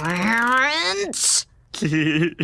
Clarence?